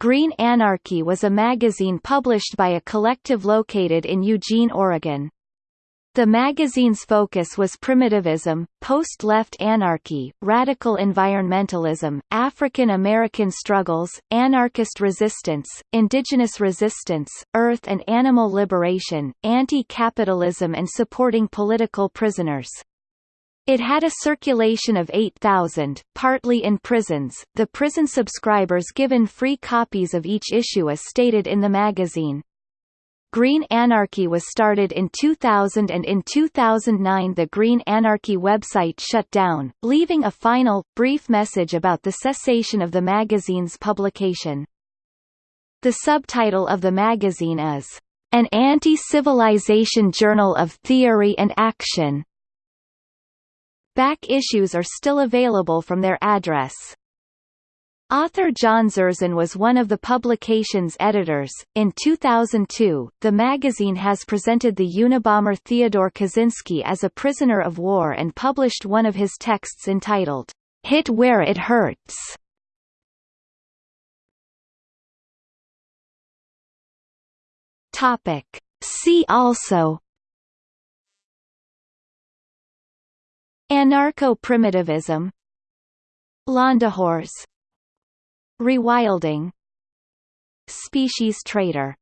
Green Anarchy was a magazine published by a collective located in Eugene, Oregon. The magazine's focus was primitivism, post-left anarchy, radical environmentalism, African American struggles, anarchist resistance, indigenous resistance, earth and animal liberation, anti-capitalism and supporting political prisoners. It had a circulation of 8,000, partly in prisons, the prison subscribers given free copies of each issue as stated in the magazine. Green Anarchy was started in 2000 and in 2009 the Green Anarchy website shut down, leaving a final, brief message about the cessation of the magazine's publication. The subtitle of the magazine is, "...an anti-civilization journal of theory and action." Back issues are still available from their address. Author John Zerzan was one of the publication's editors. In 2002, the magazine has presented the Unabomber Theodore Kaczynski as a prisoner of war and published one of his texts entitled, Hit Where It Hurts. Topic. See also Anarcho-primitivism Landehors Rewilding Species Traitor